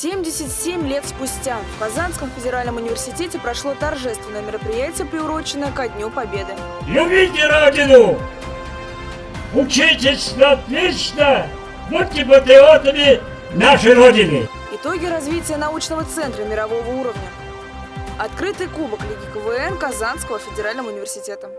77 лет спустя в Казанском федеральном университете прошло торжественное мероприятие, приуроченное ко Дню Победы. Любите Родину! Учитесь отлично! Будьте патриотами нашей Родины! Итоги развития научного центра мирового уровня. Открытый кубок Лиги КВН Казанского федерального университета.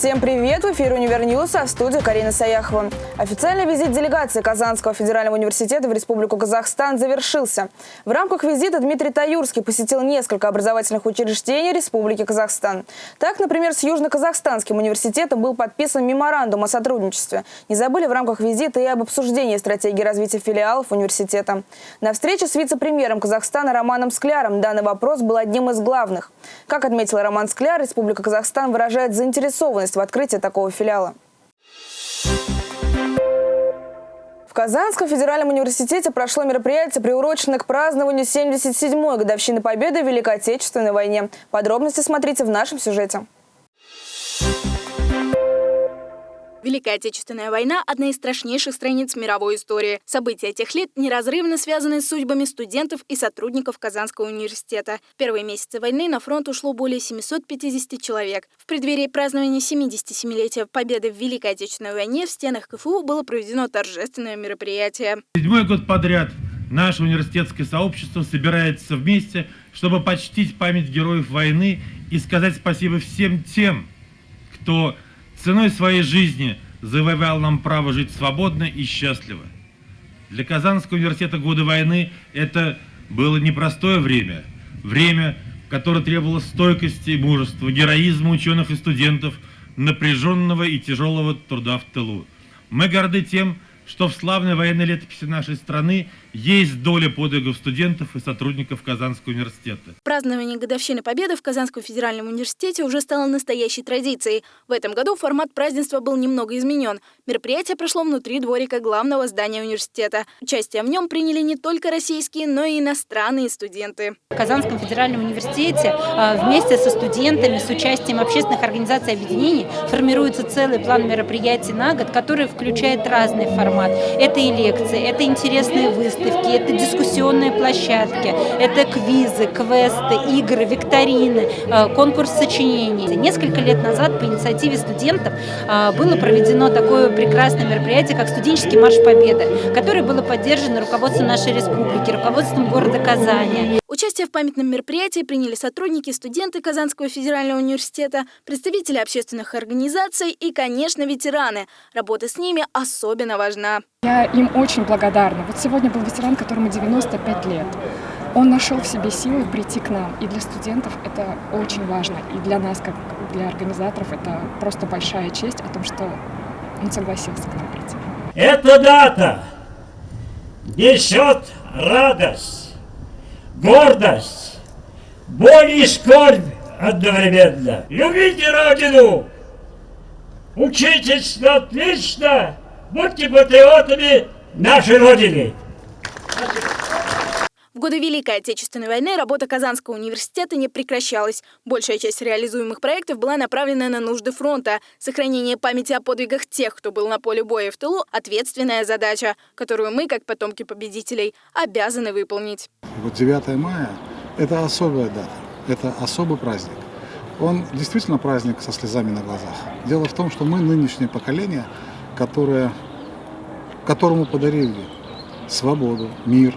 Всем привет! В эфире «Univer News», а в студии Карина Саяхова. Официальный визит делегации Казанского федерального университета в Республику Казахстан завершился. В рамках визита Дмитрий Таюрский посетил несколько образовательных учреждений Республики Казахстан. Так, например, с Южно-Казахстанским университетом был подписан меморандум о сотрудничестве. Не забыли в рамках визита и об обсуждении стратегии развития филиалов университета. На встрече с вице-премьером Казахстана Романом Скляром данный вопрос был одним из главных. Как отметил Роман Скляр, Республика Казахстан выражает заинтересованность в открытии такого филиала. В Казанском федеральном университете прошло мероприятие, приуроченное к празднованию 77-й годовщины Победы в Великой Отечественной войне. Подробности смотрите в нашем сюжете. Великая Отечественная война – одна из страшнейших страниц мировой истории. События тех лет неразрывно связаны с судьбами студентов и сотрудников Казанского университета. В первые месяцы войны на фронт ушло более 750 человек. В преддверии празднования 77-летия Победы в Великой Отечественной войне в стенах КФУ было проведено торжественное мероприятие. Седьмой год подряд наше университетское сообщество собирается вместе, чтобы почтить память героев войны и сказать спасибо всем тем, кто ценой своей жизни завоевал нам право жить свободно и счастливо. Для Казанского университета годы войны это было непростое время, время, которое требовало стойкости и мужества, героизма ученых и студентов, напряженного и тяжелого труда в тылу. Мы горды тем, что в славной военной летописи нашей страны есть доля подвигов студентов и сотрудников Казанского университета. Празднование годовщины Победы в Казанском федеральном университете уже стало настоящей традицией. В этом году формат празднества был немного изменен. Мероприятие прошло внутри дворика главного здания университета. Участие в нем приняли не только российские, но и иностранные студенты. В Казанском федеральном университете а, вместе со студентами, с участием общественных организаций и объединений формируется целый план мероприятий на год, который включает разный формат формат. Это и лекции, это интересные выставки, это дискуссионные площадки, это квизы, квесты, игры, викторины, э, конкурс сочинений. Несколько лет назад по инициативе студентов э, было проведено такое прекрасное мероприятие, как студенческий марш Победы, которое было поддержано руководством нашей республики, руководством города Казани. Участие в памятном мероприятии приняли сотрудники, студенты Казанского федерального университета, представители общественных организаций и, конечно, ветераны. Работа с ними особенно важна. Я им очень благодарна. Вот сегодня был ветеран, которому 95 лет. Он нашел в себе силы прийти к нам. И для студентов это очень важно. И для нас, как для организаторов, это просто большая честь о том, что он согласился к нам прийти. Эта дата несет радость гордость, боль и скорбь одновременно. Любите Родину, учитесь отлично, будьте патриотами нашей Родины. В годы Великой Отечественной войны работа Казанского университета не прекращалась. Большая часть реализуемых проектов была направлена на нужды фронта. Сохранение памяти о подвигах тех, кто был на поле боя в тылу – ответственная задача, которую мы, как потомки победителей, обязаны выполнить. Вот 9 мая – это особая дата, это особый праздник. Он действительно праздник со слезами на глазах. Дело в том, что мы нынешнее поколение, которое, которому подарили свободу, мир,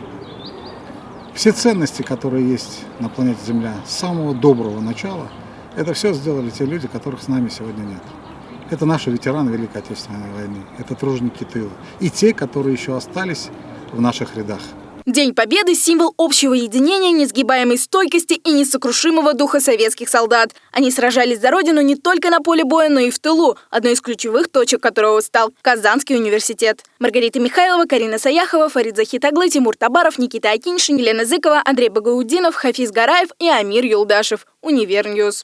все ценности, которые есть на планете Земля с самого доброго начала, это все сделали те люди, которых с нами сегодня нет. Это наши ветераны Великой Отечественной войны, это труженики тыла. И те, которые еще остались в наших рядах. День Победы – символ общего единения, несгибаемой стойкости и несокрушимого духа советских солдат. Они сражались за Родину не только на поле боя, но и в тылу, одной из ключевых точек которого стал Казанский университет. Маргарита Михайлова, Карина Саяхова, Фарид Захитаглы, Тимур Табаров, Никита Акиншин, Елена Зыкова, Андрей Багаудинов, Хафиз Гараев и Амир Юлдашев. Univer News.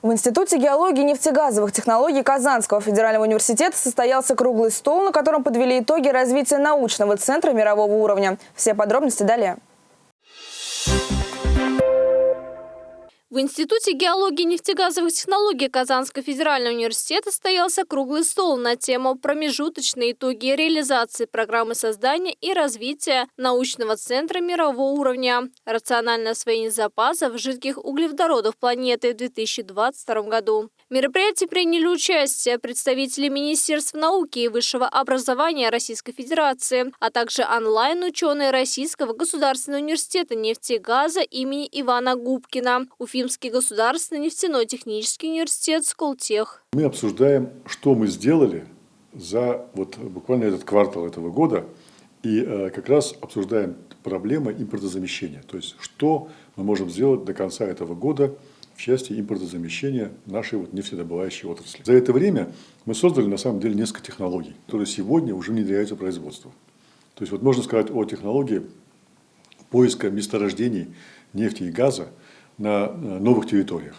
В Институте геологии и нефтегазовых технологий Казанского федерального университета состоялся круглый стол, на котором подвели итоги развития научного центра мирового уровня. Все подробности далее. В Институте геологии и нефтегазовых технологий Казанского федерального университета состоялся круглый стол на тему «Промежуточные итоги реализации программы создания и развития научного центра мирового уровня. Рациональное освоение запасов жидких углеводородов планеты» в 2022 году. В мероприятии приняли участие представители Министерств науки и высшего образования Российской Федерации, а также онлайн-ученые Российского государственного университета нефти и газа имени Ивана Губкина, Уфимский государственный нефтяной технический университет «Сколтех». Мы обсуждаем, что мы сделали за вот буквально этот квартал этого года, и э, как раз обсуждаем проблемы импортозамещения. То есть, что мы можем сделать до конца этого года – в части импортозамещения нашей вот нефтедобывающей отрасли. За это время мы создали на самом деле несколько технологий, которые сегодня уже внедряются в производство. То есть вот можно сказать о технологии поиска месторождений нефти и газа на новых территориях.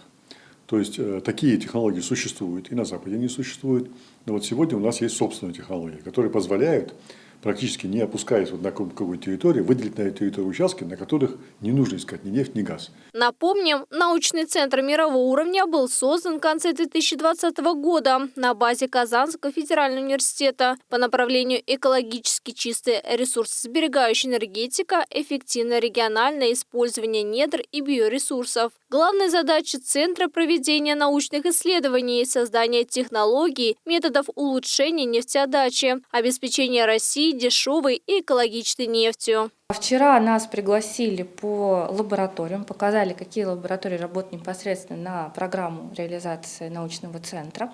То есть э, такие технологии существуют, и на Западе они существуют. Но вот сегодня у нас есть собственные технологии, которые позволяют практически не опускаясь вот на какую-то территорию, выделить на эту территорию участки, на которых не нужно искать ни нефть, ни газ. Напомним, научный центр мирового уровня был создан в конце 2020 года на базе Казанского федерального университета по направлению экологически чистая ресурсосберегающая энергетика, эффективное региональное использование недр и биоресурсов. Главной задачей центра – проведение научных исследований, создание технологий, методов улучшения нефтеотдачи, обеспечение России дешевой и экологичной нефтью. Вчера нас пригласили по лабораториям, показали, какие лаборатории работают непосредственно на программу реализации научного центра.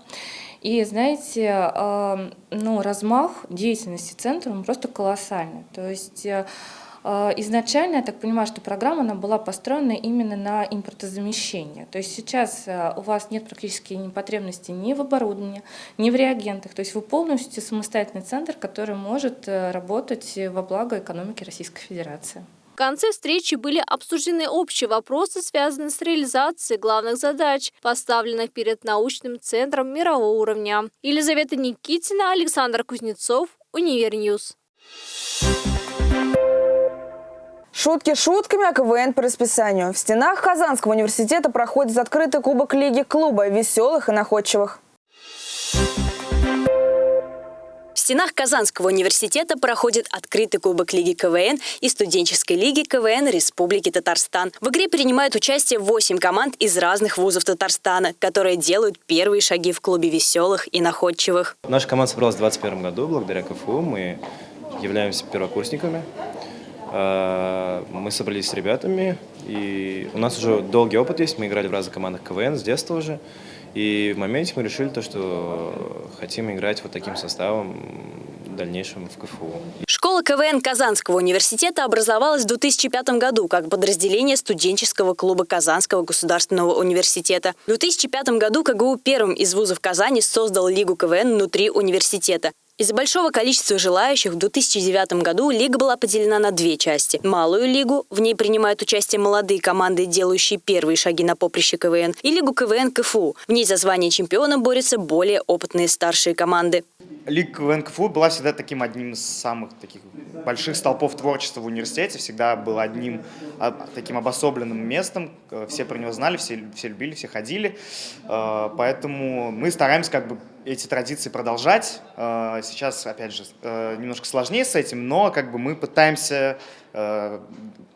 И знаете, э, ну, размах деятельности центра просто колоссальный. То есть э, а, изначально, я так понимаю, что программа она была построена именно на импортозамещение. То есть сейчас а, у вас нет практически ни потребности ни в оборудовании, ни в реагентах. То есть вы полностью самостоятельный центр, который может э, работать во благо экономики Российской Федерации. В конце встречи были обсуждены общие вопросы, связанные с реализацией главных задач, поставленных перед научным центром мирового уровня. Елизавета Никитина, Александр Кузнецов, Univer News. Шутки шутками, а КВН по расписанию. В стенах Казанского университета проходит открытый кубок Лиги клуба веселых и находчивых. В стенах Казанского университета проходит открытый кубок Лиги КВН и студенческой лиги КВН Республики Татарстан. В игре принимают участие 8 команд из разных вузов Татарстана, которые делают первые шаги в клубе веселых и находчивых. Наша команда собралась в 2021 году благодаря КФУ. Мы являемся первокурсниками. Э, мы собрались с ребятами, и у нас уже долгий опыт есть, мы играли в разных командах КВН с детства уже. И в моменте мы решили то, что хотим играть вот таким составом в дальнейшем в КФУ. Школа КВН Казанского университета образовалась в 2005 году как подразделение студенческого клуба Казанского государственного университета. В 2005 году КГУ первым из вузов Казани создал Лигу КВН внутри университета. Из-за большого количества желающих в 2009 году лига была поделена на две части. Малую лигу, в ней принимают участие молодые команды, делающие первые шаги на поприще КВН, и лигу КВН КФУ. В ней за звание чемпиона борются более опытные старшие команды. Лига КВН КФУ была всегда таким одним из самых таких больших столпов творчества в университете, всегда был одним а, таким обособленным местом, все про него знали, все, все любили, все ходили, э, поэтому мы стараемся как бы эти традиции продолжать. Э, сейчас, опять же, э, немножко сложнее с этим, но как бы мы пытаемся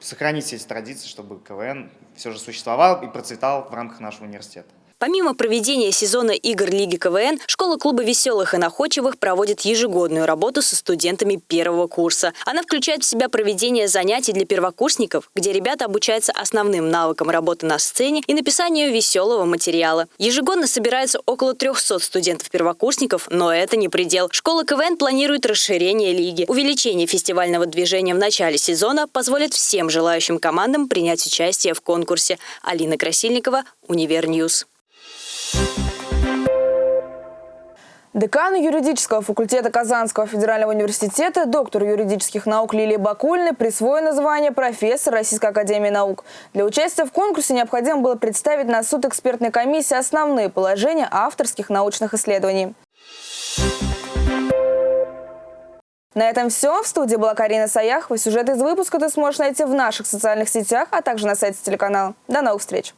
сохранить эти традиции, чтобы КВН все же существовал и процветал в рамках нашего университета. Помимо проведения сезона игр Лиги КВН, школа клуба веселых и находчивых проводит ежегодную работу со студентами первого курса. Она включает в себя проведение занятий для первокурсников, где ребята обучаются основным навыкам работы на сцене и написанию веселого материала. Ежегодно собирается около 300 студентов-первокурсников, но это не предел. Школа КВН планирует расширение лиги. Увеличение фестивального движения в начале сезона позволит всем желающим командам принять участие в конкурсе. Алина Красильникова, Univer News. Декану юридического факультета Казанского федерального университета, доктор юридических наук Лилии Бакулиной присвоено звание профессор Российской академии наук. Для участия в конкурсе необходимо было представить на суд экспертной комиссии основные положения авторских научных исследований. На этом все. В студии была Карина Саяхова. Сюжет из выпуска ты сможешь найти в наших социальных сетях, а также на сайте телеканала. До новых встреч!